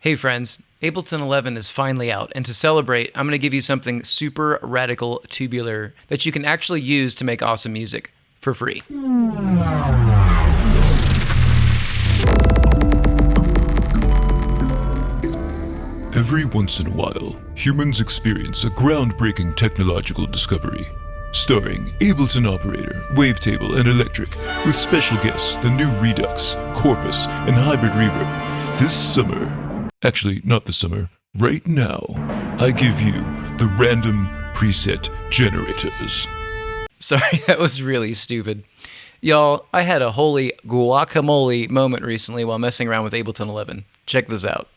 Hey friends, Ableton 11 is finally out, and to celebrate, I'm going to give you something super radical tubular that you can actually use to make awesome music for free. Every once in a while, humans experience a groundbreaking technological discovery. Starring Ableton Operator, Wavetable, and Electric, with special guests the new Redux, Corpus, and Hybrid Reverb. This summer, Actually, not this summer. Right now, I give you the random preset generators. Sorry, that was really stupid. Y'all, I had a holy guacamole moment recently while messing around with Ableton 11. Check this out.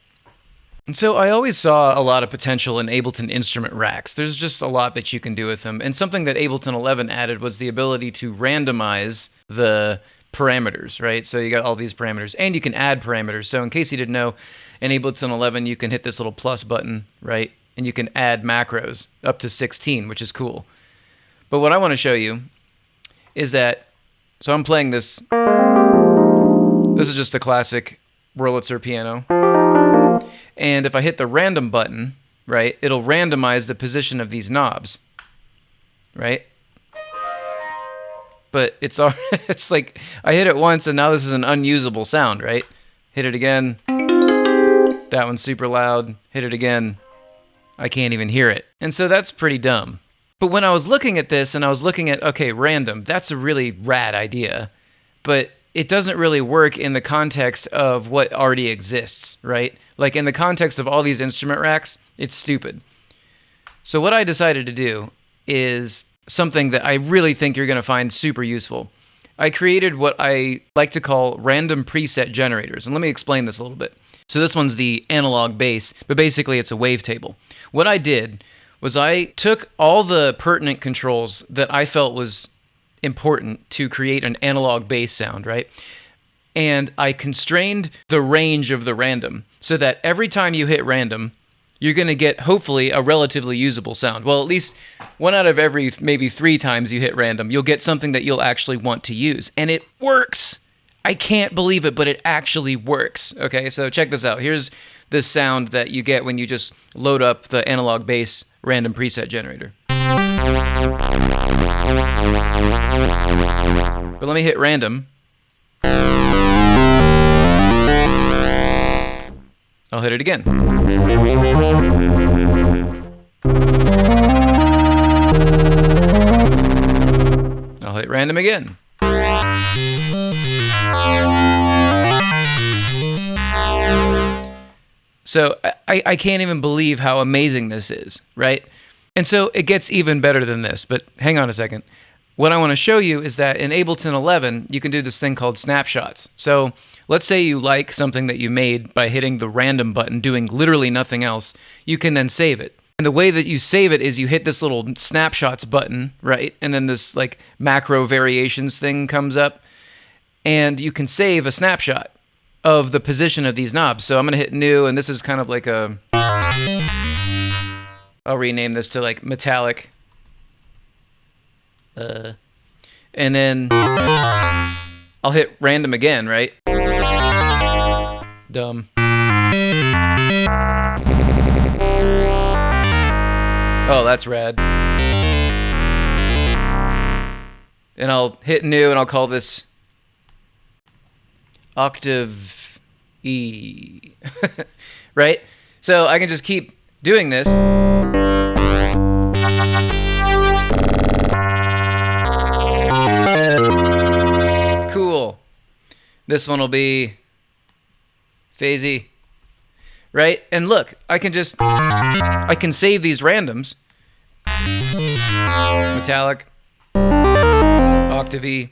And so I always saw a lot of potential in Ableton instrument racks. There's just a lot that you can do with them. And something that Ableton 11 added was the ability to randomize the parameters, right? So you got all these parameters, and you can add parameters. So in case you didn't know, in Ableton 11, you can hit this little plus button, right? And you can add macros up to 16, which is cool. But what I want to show you is that, so I'm playing this, this is just a classic Wurlitzer piano. And if I hit the random button, right, it'll randomize the position of these knobs, right? But it's it's like I hit it once and now this is an unusable sound, right? Hit it again. That one's super loud. Hit it again. I can't even hear it. And so that's pretty dumb. But when I was looking at this and I was looking at, okay, random, that's a really rad idea. But it doesn't really work in the context of what already exists, right? Like in the context of all these instrument racks, it's stupid. So what I decided to do is something that I really think you're going to find super useful. I created what I like to call random preset generators. And let me explain this a little bit. So this one's the analog bass, but basically it's a wavetable. What I did was I took all the pertinent controls that I felt was important to create an analog bass sound, right? And I constrained the range of the random so that every time you hit random, you're going to get hopefully a relatively usable sound. Well, at least one out of every maybe three times you hit random, you'll get something that you'll actually want to use. And it works. I can't believe it, but it actually works. Okay, so check this out. Here's the sound that you get when you just load up the analog bass random preset generator. But let me hit random. I'll hit it again. I'll hit random again. So I, I can't even believe how amazing this is, right? And so it gets even better than this, but hang on a second. What I want to show you is that in Ableton 11, you can do this thing called snapshots. So let's say you like something that you made by hitting the random button, doing literally nothing else. You can then save it. And the way that you save it is you hit this little snapshots button, right? And then this like macro variations thing comes up, and you can save a snapshot of the position of these knobs. So I'm going to hit new, and this is kind of like a. I'll rename this to like metallic. Uh, and then I'll hit random again, right? Dumb. Oh, that's rad. And I'll hit new and I'll call this octave E. right? So I can just keep doing this. This one will be phasey. Right? And look, I can just I can save these randoms. Metallic. Octave E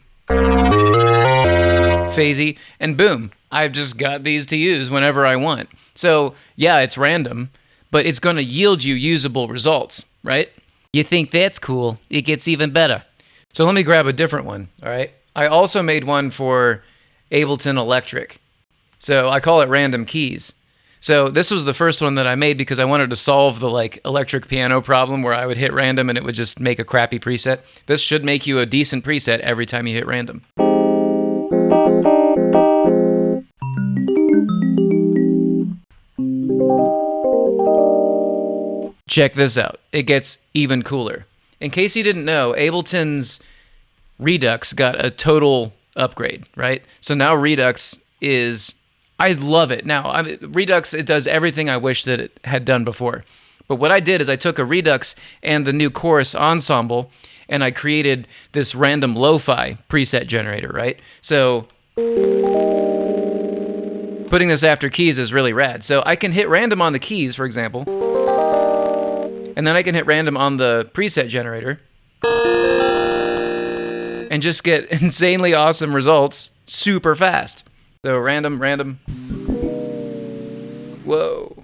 phasey, and boom, I've just got these to use whenever I want. So, yeah, it's random, but it's going to yield you usable results, right? You think that's cool? It gets even better. So, let me grab a different one, all right? I also made one for Ableton Electric. So, I call it Random Keys. So this was the first one that I made because I wanted to solve the like electric piano problem where I would hit random and it would just make a crappy preset. This should make you a decent preset every time you hit random. check this out. It gets even cooler. In case you didn't know, Ableton's Redux got a total upgrade, right? So now Redux is I love it. Now, I mean, Redux it does everything I wish that it had done before. But what I did is I took a Redux and the new chorus ensemble and I created this random lo-fi preset generator, right? So putting this after keys is really rad. So I can hit random on the keys, for example, and then I can hit random on the preset generator and just get insanely awesome results super fast. So random, random. Whoa.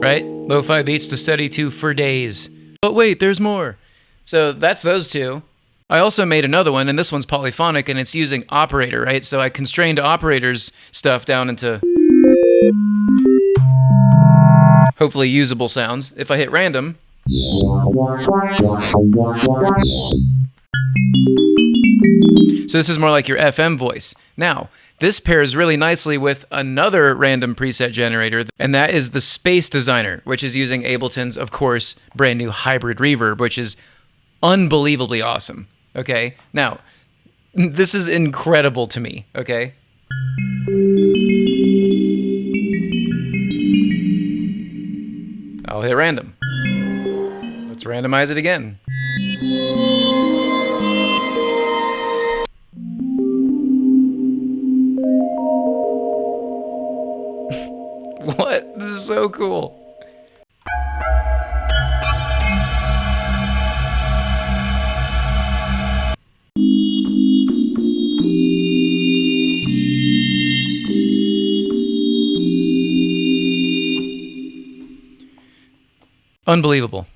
Right? Lo-fi beats to study to for days. But wait, there's more. So that's those two. I also made another one, and this one's polyphonic, and it's using operator, right? So I constrained operators stuff down into hopefully usable sounds. If I hit random, so this is more like your FM voice. Now, this pairs really nicely with another random preset generator, and that is the Space Designer, which is using Ableton's, of course, brand new hybrid reverb, which is unbelievably awesome. Okay, now, this is incredible to me, okay? I'll hit random. Let's randomize it again. what? This is so cool. Unbelievable.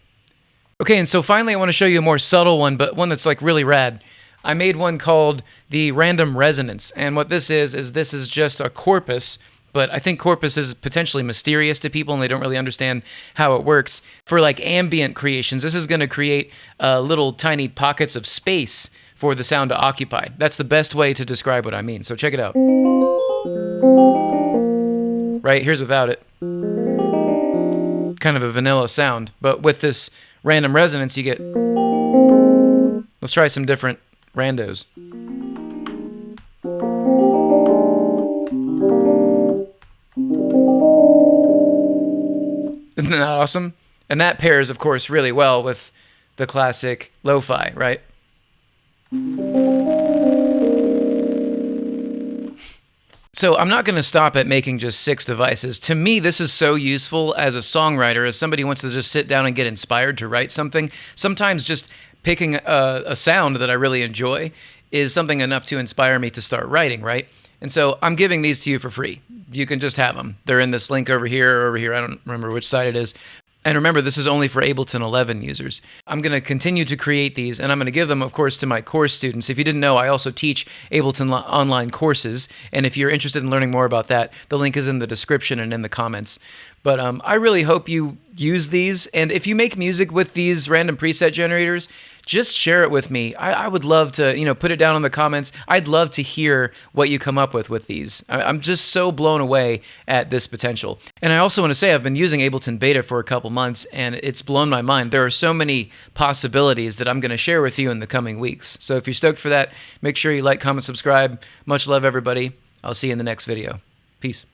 Okay, and so finally I want to show you a more subtle one, but one that's like really rad. I made one called the random resonance. And what this is, is this is just a corpus, but I think corpus is potentially mysterious to people and they don't really understand how it works. For like ambient creations, this is going to create uh, little tiny pockets of space for the sound to occupy. That's the best way to describe what I mean. So check it out. Right, here's without it kind of a vanilla sound, but with this random resonance, you get. Let's try some different randos. Isn't that awesome? And that pairs, of course, really well with the classic lo fi, right? So I'm not going to stop at making just six devices. To me, this is so useful as a songwriter, as somebody wants to just sit down and get inspired to write something. Sometimes just picking a, a sound that I really enjoy is something enough to inspire me to start writing, right? And so I'm giving these to you for free. You can just have them. They're in this link over here over here. I don't remember which side it is. And remember, this is only for Ableton 11 users. I'm going to continue to create these, and I'm going to give them, of course, to my course students. If you didn't know, I also teach Ableton online courses. And if you're interested in learning more about that, the link is in the description and in the comments. But um, I really hope you use these. And if you make music with these random preset generators, just share it with me. I, I, would love to, you know, put it down in the comments. I'd love to hear what you come up with with these. I, I'm just so blown away at this potential. And I also want to say I've been using Ableton Beta for a couple months, and it's blown my mind. There are so many possibilities that I'm going to share with you in the coming weeks. So if you're stoked for that, make sure you like, comment, subscribe. Much love, everybody. I'll see you in the next video. Peace.